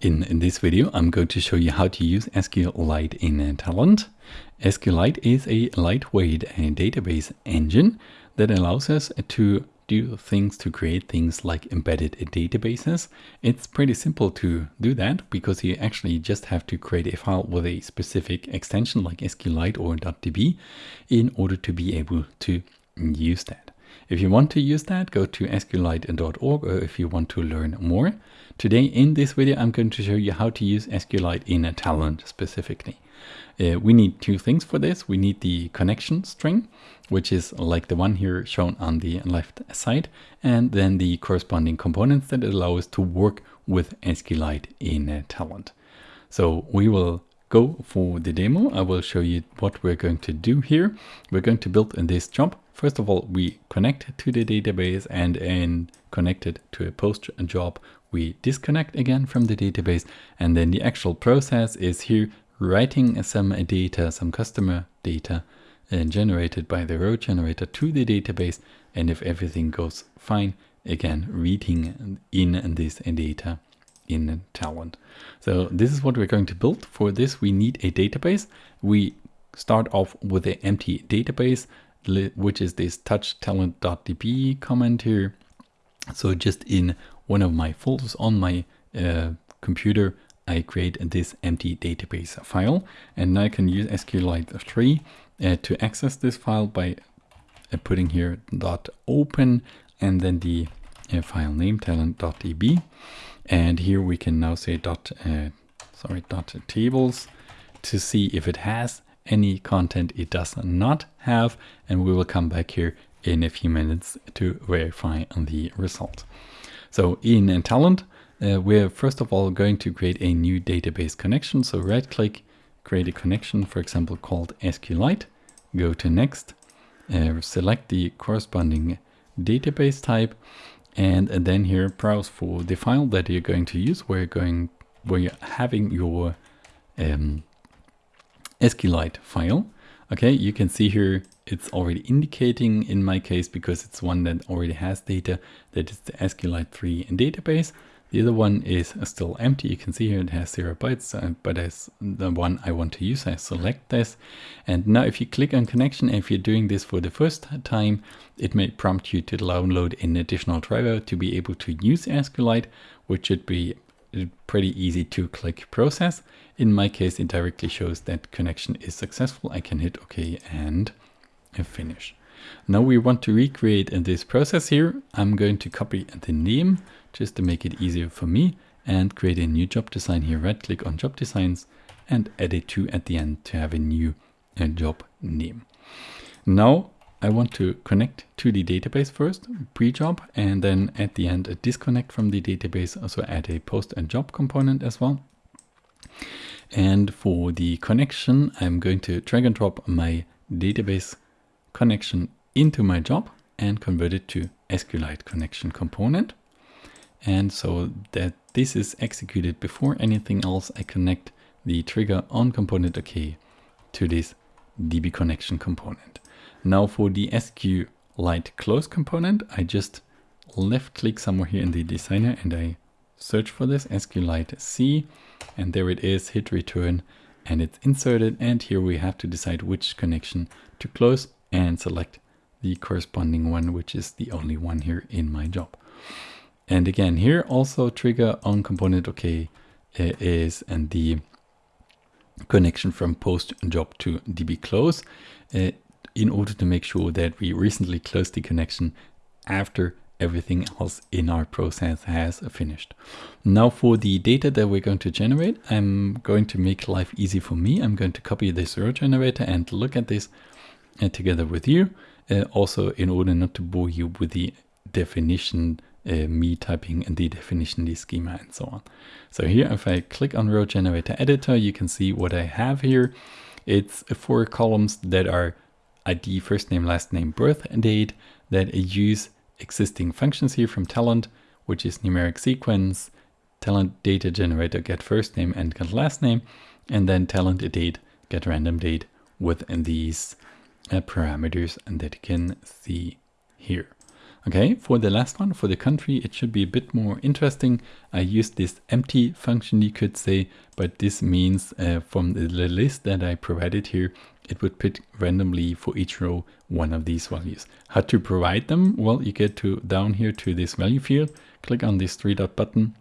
In, in this video, I'm going to show you how to use SQLite in Talend. SQLite is a lightweight uh, database engine that allows us to do things to create things like embedded databases. It's pretty simple to do that because you actually just have to create a file with a specific extension like SQLite or .db in order to be able to use that. If you want to use that, go to sqlite.org or if you want to learn more. Today in this video, I'm going to show you how to use SQLite in a Talend specifically. Uh, we need two things for this. We need the connection string, which is like the one here shown on the left side, and then the corresponding components that allow us to work with SQLite in a Talend. So we will go for the demo. I will show you what we're going to do here. We're going to build in this job. First of all, we connect to the database and in connected to a post job, we disconnect again from the database and then the actual process is here writing some data, some customer data uh, generated by the row generator to the database and if everything goes fine, again reading in this data in Talend. So this is what we're going to build. For this we need a database. We start off with an empty database which is this touch talend.db comment here. So just in one of my folders on my uh, computer, I create this empty database file and now I can use SQLite 3 uh, to access this file by uh, putting here dot open and then the uh, file name talend.db and here we can now say dot uh, sorry dot tables to see if it has any content it does not have and we will come back here in a few minutes to verify the result. So in Talend, uh, we're first of all going to create a new database connection. So right click, create a connection, for example, called SQLite, go to next, uh, select the corresponding database type, and, and, then here browse for the file that you're going to use, where you're going, where you're having your um, SQLite file. Okay, you can see here it's already indicating in my case because it's one that already has data that is the SQLite 3 database. The other one is still empty. You can see here it has zero bytes, uh, but as the one I want to use, I select this. And now if you click on connection, if you're doing this for the first time, it may prompt you to download an additional driver to be able to use SQLite, which should be pretty easy to click process. In my case, it directly shows that connection is successful. I can hit OK and finish. Now we want to recreate this process here. I'm going to copy the name just to make it easier for me and create a new job design here. Right click on job designs and a 2 at the end to have a new uh, job name. Now I want to connect to the database first, pre-job, and then at the end a disconnect from the database, also add a post and job component as well. And for the connection, I'm going to drag and drop my database connection into my job and convert it to SQLite connection component. And so that this is executed before anything else, I connect the trigger on component OK to this DB connection component. Now for the SQLite close component, I just left click somewhere here in the designer and I search for this SQLite C and there it is, hit return and it's inserted and here we have to decide which connection to close and select the corresponding one, which is the only one here in my job. And again, here also trigger on component OK is and the connection from post job to db close uh, in order to make sure that we recently closed the connection after everything else in our process has finished. Now for the data that we're going to generate, I'm going to make life easy for me. I'm going to copy this row generator and look at this uh, together with you. Uh, also in order not to bore you with the definition, uh, me typing in the definition, the schema and so on. So here if I click on row generator editor, you can see what I have here. It's four columns that are ID, first name, last name, birth date that use existing functions here from Talend, which is numeric sequence, Talend data generator get first name and get last name, and then Talend date get random date with these uh, parameters and that you can see here. Okay, for the last one, for the country, it should be a bit more interesting. I used this empty function, you could say, but this means uh, from the list that I provided here, it would pick randomly for each row one of these values. How to provide them? Well, you get to down here to this value field, click on this three dot button,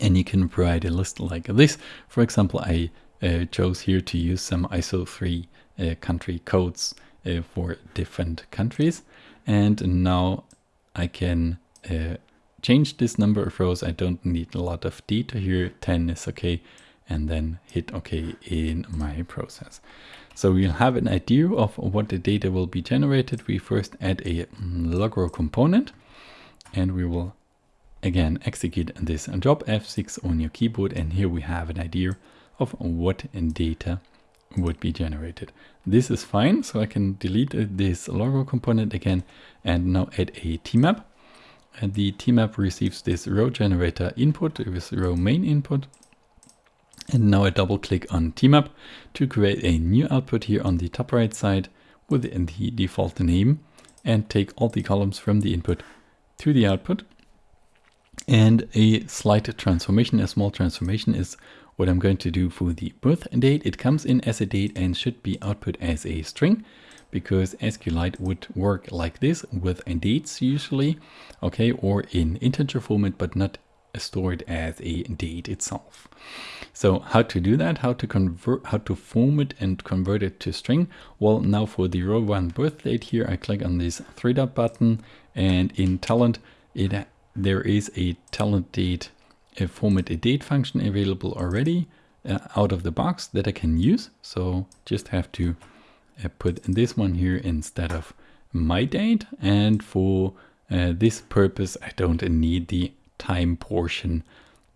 and you can provide a list like this. For example, I uh, chose here to use some ISO 3 uh, country codes uh, for different countries. And now I can uh, change this number of rows. I don't need a lot of data here. 10 is okay. And then hit OK in my process. So we'll have an idea of what the data will be generated. We first add a mm, logro component and we will again execute this and job F6 on your keyboard. And here we have an idea of what data would be generated. This is fine, so I can delete uh, this logo component again and now add a tmap. And the tmap receives this row generator input with row main input. And now I double click on tmap to create a new output here on the top right side with the default name and take all the columns from the input to the output. And a slight transformation, a small transformation is what I'm going to do for the birth date. It comes in as a date and should be output as a string because SQLite would work like this with dates usually, okay, or in integer format, but not stored as a date itself. So how to do that, how to convert, how to format and convert it to string? Well, now for the row one birth date here, I click on this three dot button and in Talend, it there is a Talend date a format a date function available already uh, out of the box that I can use. So just have to uh, put this one here instead of my date. And for uh, this purpose, I don't need the time portion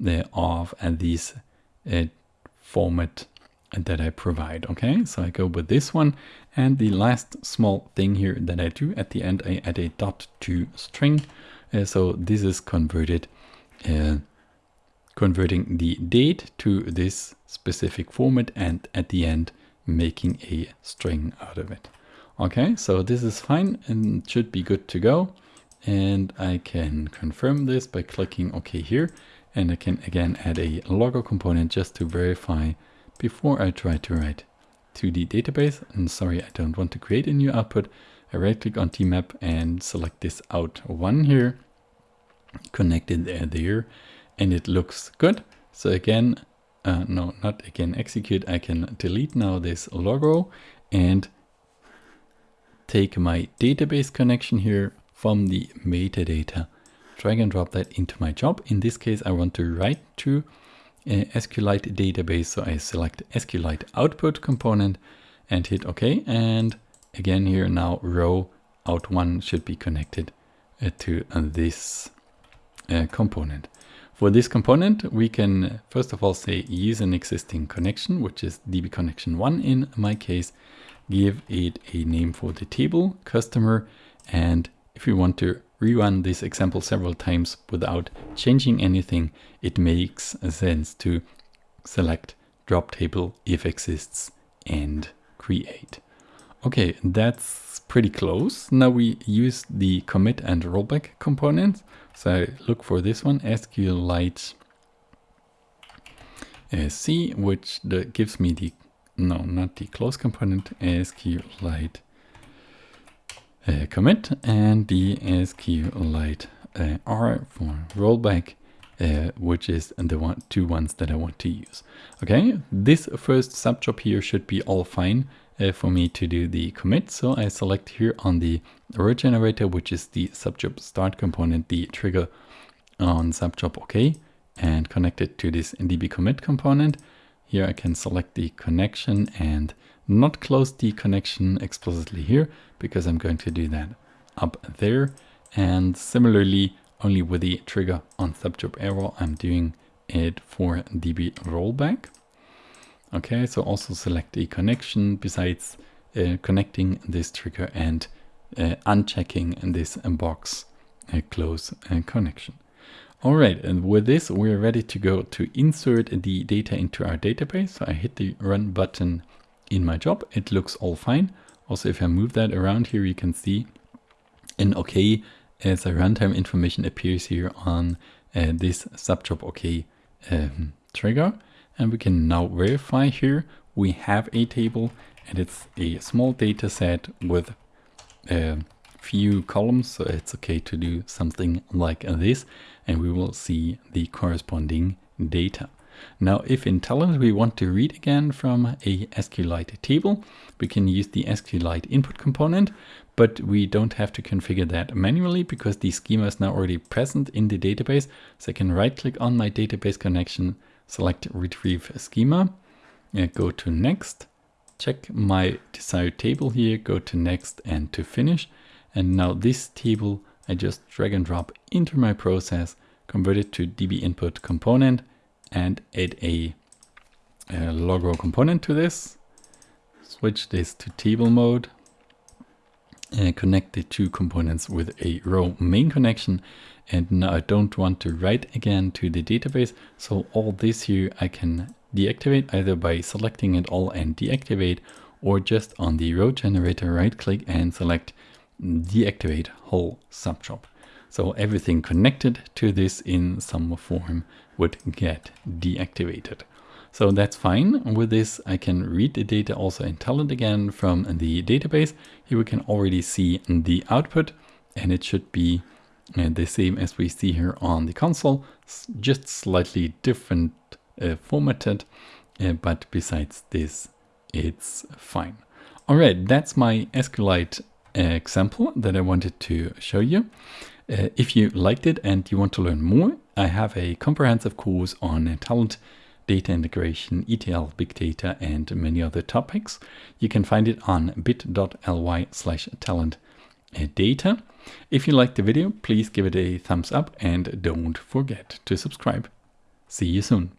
uh, of uh, this uh, format that I provide. Okay, so I go with this one. And the last small thing here that I do at the end, I add a dot to string. so this is converted converting the date to this specific format and at the end making a string out of it. Okay, so this is fine and should be good to go. And I can confirm this by clicking OK here. And I can again add a logro component just to verify before I try to write to the database. And sorry, I don't want to create a new output. I right click on tmap and select this out one here, connect it there, there and it looks good. So again, uh, no, not again execute. I can delete now this logo and take my database connection here from the metadata, drag and drop that into my job. In this case, I want to write to a SQLite database. So I select SQLite output component and hit OK. And again here now row out one should be connected uh, to uh, this uh, component. For this component, we can first of all say use an existing connection, which is DB connection 1 in my case, give it a name for the table, customer, and if we want to rerun this example several times without changing anything, it makes sense to select drop table if exists and create. Okay, that's pretty close. Now we use the commit and rollback components. So look for this one, SQLite uh, C, which the, gives me the, no, not the close component, SQLite uh, commit and the SQLite uh, R for rollback, uh, which is the one, two ones that I want to use. Okay, this first subjob here should be all fine uh, for me to do the commit. So I select here on the row generator, which is the subjob start component, the trigger on subjob OK, and connect it to this db commit component. Here I can select the connection and not close the connection explicitly here because I'm going to do that up there. And similarly, only with the trigger on subjob error, I'm doing it for db rollback. Okay, so also select a connection besides uh, connecting this trigger and uh, unchecking this box uh, close uh, connection. All right, and with this, we're ready to go to insert the data into our database. So I hit the run button in my job. It looks all fine. Also, if I move that around here, you can see an OK as a runtime information appears here on uh, this subjob OK um, trigger. And we can now verify here we have a table and it's a small data set with a few columns. So it's okay to do something like this and we will see the corresponding data. Now, if in Talend we want to read again from a SQLite table, we can use the SQLite input component, but we don't have to configure that manually because the schema is now already present in the database. So I can right click on my database connection, select retrieve schema, go to next, check my desired table here, go to next and to finish. And now this table I just drag and drop into my process, convert it to DB input component and add a, a row component to this. Switch this to table mode. And connect the two components with a row main connection. And now I don't want to write again to the database. So all this here I can deactivate either by selecting it all and deactivate or just on the row generator right click and select deactivate whole subjob. So everything connected to this in some form would get deactivated. So that's fine. With this, I can read the data also in Talend again from the database. Here we can already see the output and it should be uh, the same as we see here on the console, just slightly different uh, formatted. Uh, but besides this, it's fine. All right, that's my SQLite example that I wanted to show you. Uh, if you liked it and you want to learn more, I have a comprehensive course on Talend, data integration, ETL, big data, and many other topics. You can find it on bit.ly slash talend data. If you liked the video, please give it a thumbs up and don't forget to subscribe. See you soon.